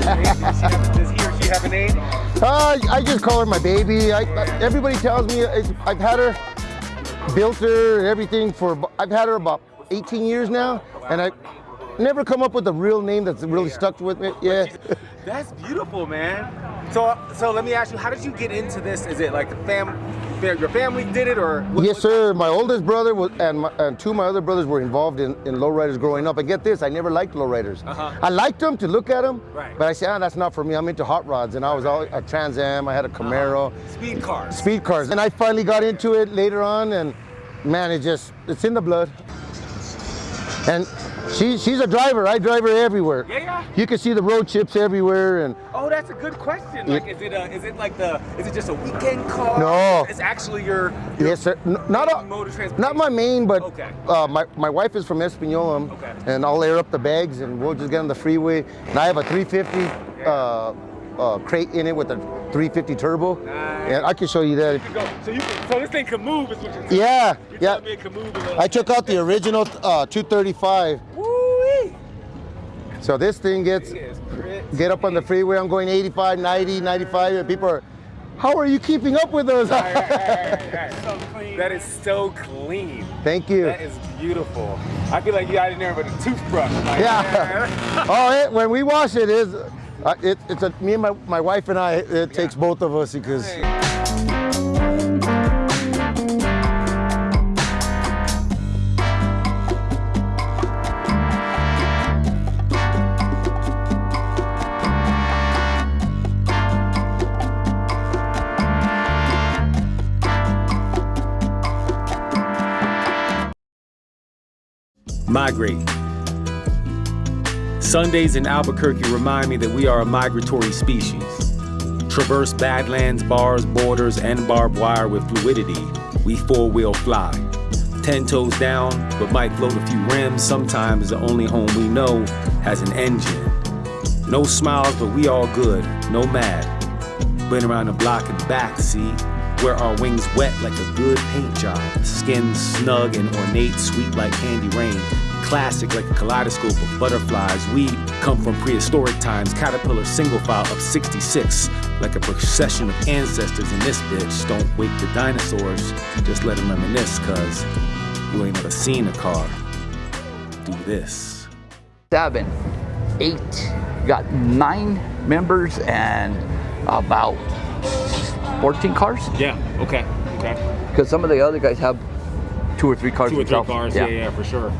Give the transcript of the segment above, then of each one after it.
Baby. Does he or she have a name? Uh, I just call her my baby. I, everybody tells me I've had her, built her, and everything for. I've had her about 18 years now, and I never come up with a real name that's really stuck with me. Yeah. That's beautiful, man. So, so let me ask you, how did you get into this? Is it like the fam, your family did it, or what- Yes, sir. My oldest brother was, and, my, and two of my other brothers were involved in, in lowriders growing up. And get this, I never liked lowriders. Uh-huh. I liked them to look at them, Right. but I said, ah, that's not for me. I'm into hot rods, and I was all a Trans Am. I had a Camaro, Speed cars. speed cars, and I finally got into it later on, and man, it just it's in the blood. And she she's a driver. I drive her everywhere. Yeah, yeah. You can see the road chips everywhere, and Oh, that's a good question. Like, is it a, is it like the, is it just a weekend car? No. It's actually your, your Yes, sir. N- not a, mode of not my main, but Okay. uh, my my wife is from Espanola, Okay. and I'll air up the bags, and we'll just get on the freeway. And I have a 350 uh, uh, crate in it with a 350 turbo, Nice. and I can show you that. You. So you, can, so this thing can move, is what you're saying. Yeah, You're yeah. telling me it can move. I took out the original uh, 235, Woo-wee. so this thing gets It is pretty. get up on the freeway. I'm going 85, 90, 95, and people are, how are you keeping up with us? Alright, alright, alright, alright. So clean. That is so clean. Thank you. That is beautiful. I feel like you got in there with a toothbrush. Like, Yeah. oh, it, when we wash it, is uh, it, it's a, me and my, my wife and I. It takes both of us because. Migrate. Sundays in Albuquerque remind me that we are a migratory species. Traverse badlands, bars, borders, and barbed wire with fluidity. We four wheel fly. Ten toes down, but might float a few rims. Sometimes the only home we know has an engine. No smiles, but we all good, no mad. Been around the block and back, see? Wear our wings wet like a good paint job. Skin snug and ornate, sweet like candy rain. Classic like a kaleidoscope of butterflies. We come from prehistoric times, caterpillar single file of 66. Like a procession of ancestors in this bitch. Don't wake the dinosaurs, just let them reminisce, cuz you ain't never seen a car do this. seven, eight, got nine members and about 14 cars. Yeah, okay, okay. Because some of the other guys have two or three cars Two or three themselves. for sure.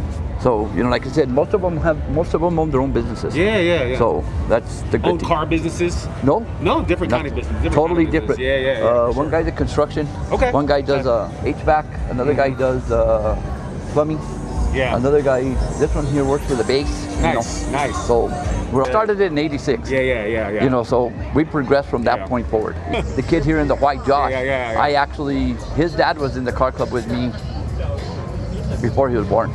So you know, like I said, most of them have most of them own their own businesses. Yeah, yeah, yeah. So that's the good Own thing. car businesses? No. No, different kind of business. Different totally kind of business. different. Yeah, yeah, yeah. Uh, for one sure. guy's a construction. Okay. One guy does uh, HVAC. Another guy does uh, plumbing. Yeah. Another guy, this one here works for the base. you Nice, know. nice. So we started it in '86. Yeah, yeah, yeah, yeah. You know, so we progressed from that Yeah. point forward. the kid here in the white Josh, Yeah, yeah, yeah. I actually, his dad was in the car club with me before he was born.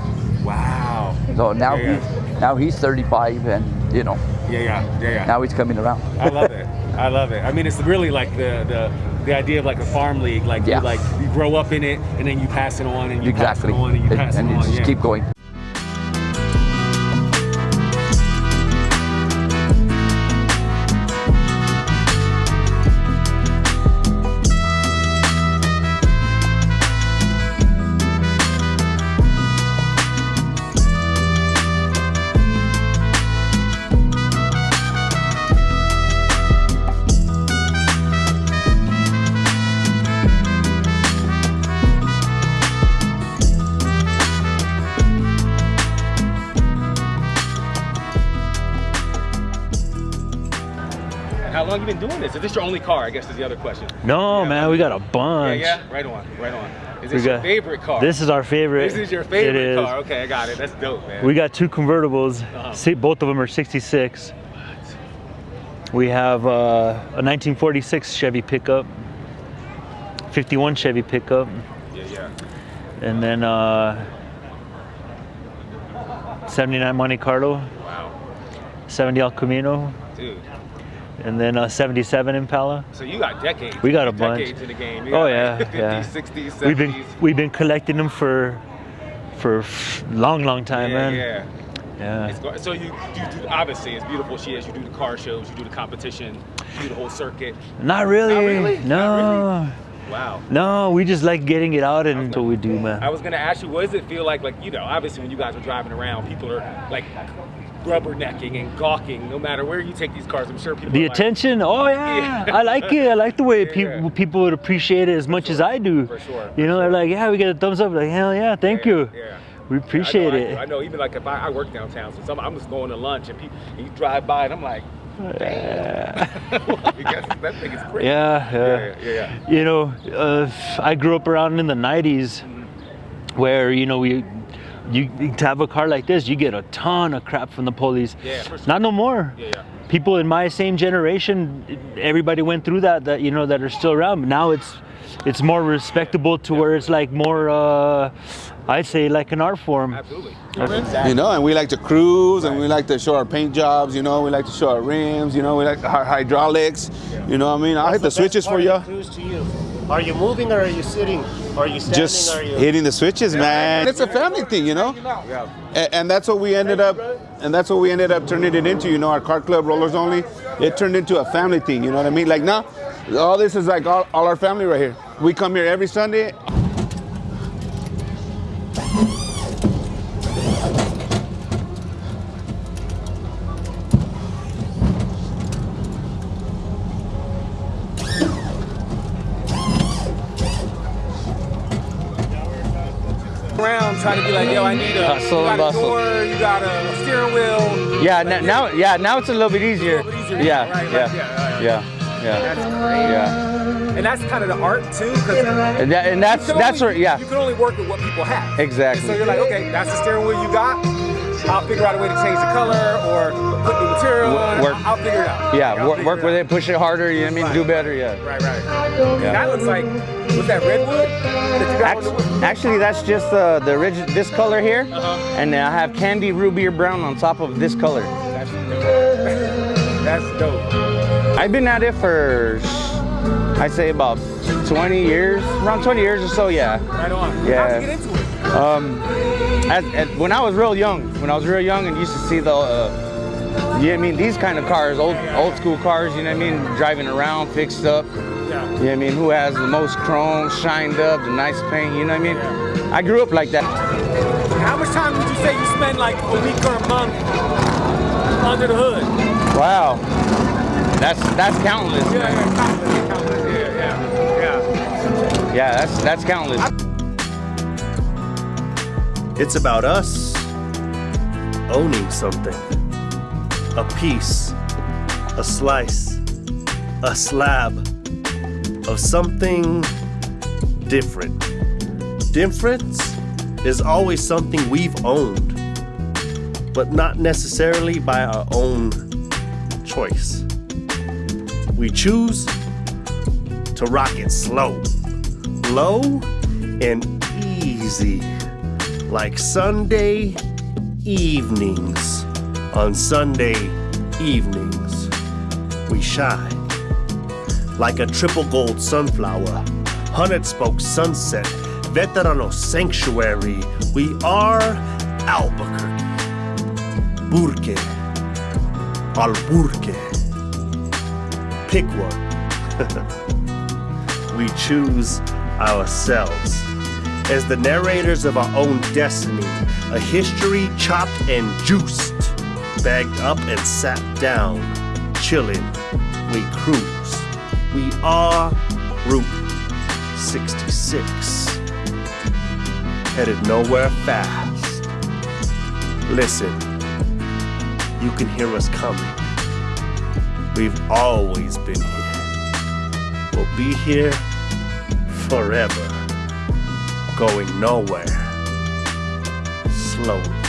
Wow. So now Yeah, he's now he's 35, and you know Yeah, yeah, yeah, yeah. now he's coming around. I love it. I love it. I mean, it's really like the the, the idea of like a farm league. Like Yeah. you like you grow up in it, and then you pass it on, and you exactly, pass it on, and you pass and it you on. just yeah. keep going. Long you been doing this? Is this your only car? I guess is the other question. No, Yeah, man, we got a bunch. Yeah, yeah. Right on, right on. Is We this your got- favorite car? This is our favorite. This is your favorite It is. car. Okay, I got it. That's dope, man. We got two convertibles. Uh-huh. Si- Both of them are 66. We have uh, a 1946 Chevy pickup, 51 Chevy pickup, yeah, yeah. and then uh, 79 Monte Carlo, Wow, 70 El Camino, dude. And then a 77 Impala. So you got decades. We got a decades bunch. in the game. Oh yeah, like 50s, yeah. 60s, 70s. We've been we've been collecting them for for long, long time, yeah, man. yeah. Yeah. So you, you do obviously as beautiful as she is. You do the car shows, you do the competition, you do the whole circuit. Not really. Not really? No. Not Wow. No, we just like getting it out and that's what we do, man. I was gonna ask you, what does it feel like? Like you know, obviously when you guys are driving around, people are like rubbernecking and gawking. No matter where you take these cars, I'm sure people. The are like, attention, oh yeah, I like it. I like the way Yeah, people yeah. people would appreciate it as much as I do. For sure, You for know, they're like, yeah, we get a thumbs up. Like, hell yeah, thank you. Yeah. We appreciate I know, it. I. I know, even like if I, I work downtown, so some, I'm just going to lunch and, people, and you drive by and I'm like, Yeah. That thing is crazy. Yeah, yeah. yeah, yeah. You know, uh, I grew up around in the '90s, where you know we, you to have a car like this, you get a ton of crap from the police. Yeah, sure. Not no more. Yeah, yeah. People in my same generation, everybody went through that. That you know that are still around. But now it's, it's more respectable to where it's like more. Uh, I'd say like an art form. Absolutely. You know, and we like to cruise and we like to show our paint jobs, you know, we like to show our rims, you know, we like our hydraulics, you know what I mean? I'll hit the What's switches for you. of Cruise to you. Are you moving or are you sitting? Are you standing? Just are you? hitting the switches, man. It's a family thing, you know? A- And that's what we ended up, and that's what we ended up turning it into, you know, our car club, Rollers Only. It turned into a family thing, you know what I mean? Like now, all this is like all, all our family right here. We come here every Sunday. Around trying to be like, yo, I need a, Hustle you got a door, you got a steering wheel. Yeah, Like, n- now yeah, now it's a little bit easier. little bit easier, Yeah, right, right, yeah, yeah, right, yeah, yeah, That's great. yeah. And that's kind of the art too, because And, that, and that's that's where yeah, You can only work with what people have. Exactly. And so you're like, okay, that's the steering wheel you got. I'll figure out a way to change the color or put new material on it. Work- I'll figure it out. yeah. I'll Work, figure work with out. it, push it harder. You know what I mean? Do better. Yeah. Right, right. Yeah. That looks like, was that redwood that you got on the Actually, that's just uh, the original this color here, Uh-huh. and then I have candy ruby or brown on top of this color. That's dope. That's dope. I've been at it for I'd say about 20 years, around 20 years or so. Yeah. Right on. Yeah. How'd you get into it? Um, as, as, when I was real young, when I was real young and used to see the, uh, you know what I mean, these kind of cars, old old school cars, you know what I mean, driving around, fixed up. Yeah. You know what I mean? Who has the most chrome, shined up, the nice paint, you know what I mean? Yeah. I grew up like that. How much time would you say you spend like a week or a month under the hood? Wow. That's that's countless. Yeah, man. yeah, countless, countless. Yeah, yeah, yeah. Yeah, that's that's countless. It's about us owning something. A piece, a slice, a slab of something different. Difference is always something we've owned, but not necessarily by our own choice. We choose to rock it slow, low, and easy like Sunday evenings. On Sunday evenings, we shine like a triple gold sunflower, hundred spoke sunset, veterano sanctuary. We are Albuquerque, Burke, Alburque. Pick one. we choose ourselves as the narrators of our own destiny, a history chopped and juiced, bagged up and sat down, chilling. We cruise. We are Route 66, headed nowhere fast. Listen, you can hear us coming. We've always been here. We'll be here forever going nowhere slowly.